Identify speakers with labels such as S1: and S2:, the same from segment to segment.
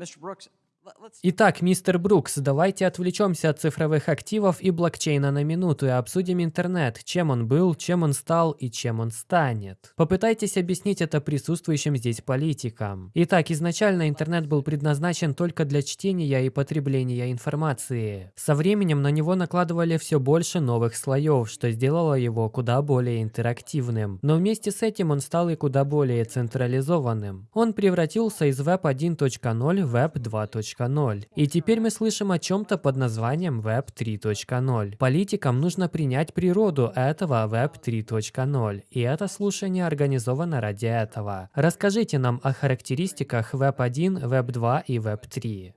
S1: Mr. Brooks,
S2: Итак, мистер Брукс, давайте отвлечемся от цифровых активов и блокчейна на минуту и обсудим интернет, чем он был, чем он стал и чем он станет. Попытайтесь объяснить это присутствующим здесь политикам. Итак, изначально интернет был предназначен только для чтения и потребления информации. Со временем на него накладывали все больше новых слоев, что сделало его куда более интерактивным. Но вместе с этим он стал и куда более централизованным. Он превратился из Web 1.0 в Web 2.0. И теперь мы слышим о чем-то под названием Web 3.0. Политикам нужно принять природу этого Web 3.0. И это слушание организовано ради этого. Расскажите нам о характеристиках Web 1, Web 2 и Web 3.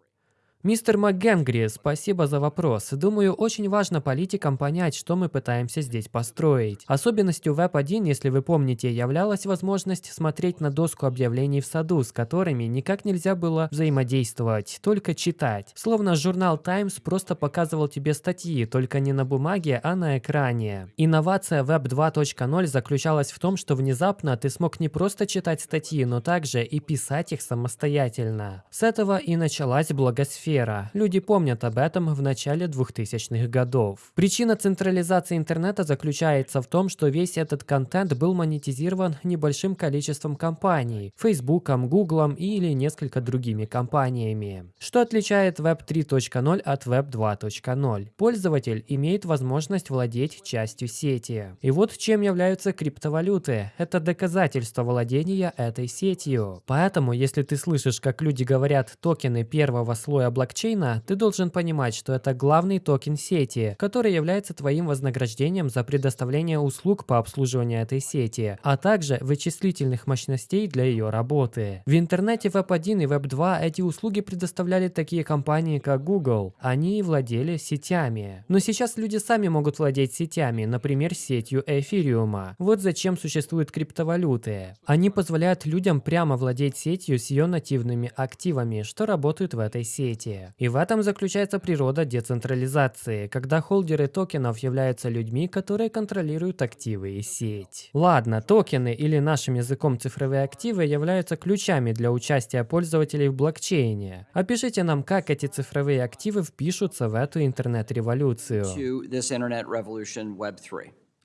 S2: Мистер МакГенгри, спасибо за вопрос. Думаю, очень важно политикам понять, что мы пытаемся здесь построить. Особенностью Web1, если вы помните, являлась возможность смотреть на доску объявлений в саду, с которыми никак нельзя было взаимодействовать, только читать. Словно журнал Times просто показывал тебе статьи, только не на бумаге, а на экране. Инновация Web 2.0 заключалась в том, что внезапно ты смог не просто читать статьи, но также и писать их самостоятельно. С этого и началась благосфера. Люди помнят об этом в начале 2000-х годов. Причина централизации интернета заключается в том, что весь этот контент был монетизирован небольшим количеством компаний – Фейсбуком, Гуглом или несколько другими компаниями. Что отличает Web 3.0 от Web 2.0? Пользователь имеет возможность владеть частью сети. И вот чем являются криптовалюты. Это доказательство владения этой сетью. Поэтому, если ты слышишь, как люди говорят токены первого слоя блокчейна, ты должен понимать, что это главный токен сети, который является твоим вознаграждением за предоставление услуг по обслуживанию этой сети, а также вычислительных мощностей для ее работы. В интернете Web 1 и Web 2 эти услуги предоставляли такие компании, как Google. Они владели сетями. Но сейчас люди сами могут владеть сетями, например, сетью эфириума. Вот зачем существуют криптовалюты. Они позволяют людям прямо владеть сетью с ее нативными активами, что работают в этой сети. И в этом заключается природа децентрализации, когда холдеры токенов являются людьми, которые контролируют активы и сеть. Ладно, токены или нашим языком цифровые активы являются ключами для участия пользователей в блокчейне. Опишите нам, как эти цифровые активы впишутся в эту интернет-революцию.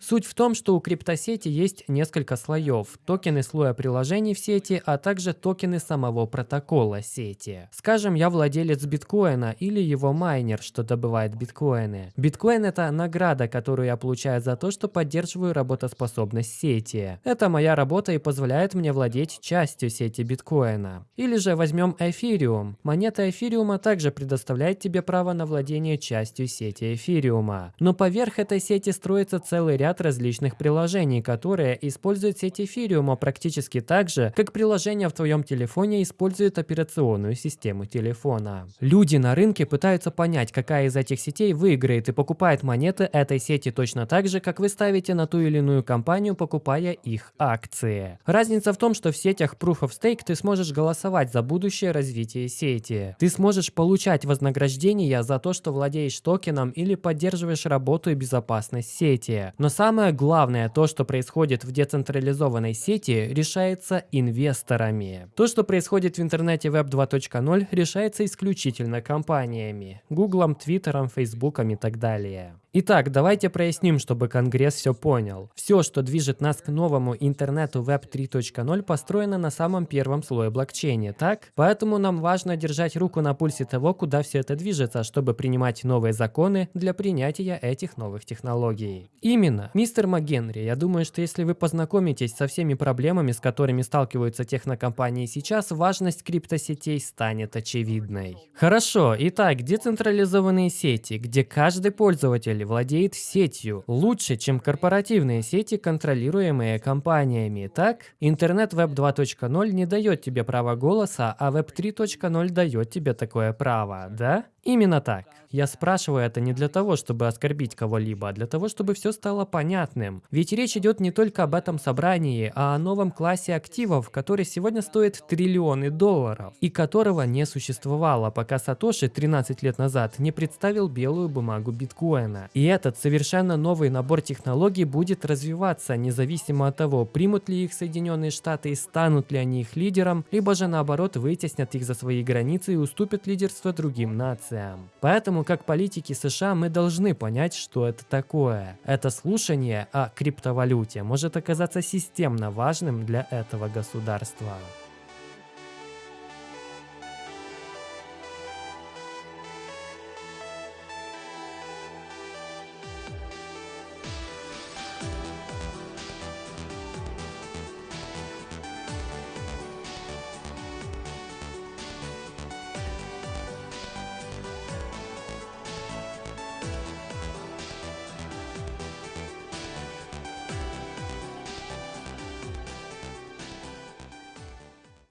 S1: To this internet revolution, Web 3.
S2: Суть в том, что у криптосети есть несколько слоев. Токены слоя приложений в сети, а также токены самого протокола сети. Скажем, я владелец биткоина или его майнер, что добывает биткоины. Биткоин это награда, которую я получаю за то, что поддерживаю работоспособность сети. Это моя работа и позволяет мне владеть частью сети биткоина. Или же возьмем эфириум. Монета эфириума также предоставляет тебе право на владение частью сети эфириума. Но поверх этой сети строится целый ряд различных приложений, которые используют сеть эфириума практически так же, как приложение в твоем телефоне использует операционную систему телефона. Люди на рынке пытаются понять, какая из этих сетей выиграет и покупает монеты этой сети точно так же, как вы ставите на ту или иную компанию, покупая их акции. Разница в том, что в сетях Proof of Stake ты сможешь голосовать за будущее развитие сети. Ты сможешь получать вознаграждение за то, что владеешь токеном или поддерживаешь работу и безопасность сети. Но самое главное, то, что происходит в децентрализованной сети, решается инвесторами. То, что происходит в интернете Web 2.0, решается исключительно компаниями. Гуглом, Твиттером, Фейсбуком и так далее. Итак, давайте проясним, чтобы Конгресс все понял. Все, что движет нас к новому интернету Web 3.0, построено на самом первом слое блокчейна, так? Поэтому нам важно держать руку на пульсе того, куда все это движется, чтобы принимать новые законы для принятия этих новых технологий. Именно. Мистер МакГенри, я думаю, что если вы познакомитесь со всеми проблемами, с которыми сталкиваются технокомпании сейчас, важность криптосетей станет очевидной. Хорошо, итак, децентрализованные сети, где каждый пользователь владеет сетью лучше, чем корпоративные сети, контролируемые компаниями, так? Интернет Web 2.0 не дает тебе права голоса, а Web 3.0 дает тебе такое право, да? Именно так. Я спрашиваю это не для того, чтобы оскорбить кого-либо, а для того, чтобы все стало понятным. Ведь речь идет не только об этом собрании, а о новом классе активов, который сегодня стоит триллионы долларов, и которого не существовало, пока Сатоши 13 лет назад не представил белую бумагу биткоина. И этот совершенно новый набор технологий будет развиваться, независимо от того, примут ли их Соединенные Штаты и станут ли они их лидером, либо же наоборот вытеснят их за свои границы и уступят лидерство другим нациям. Поэтому, как политики США, мы должны понять, что это такое. Это слушание о криптовалюте может оказаться системно важным для этого государства.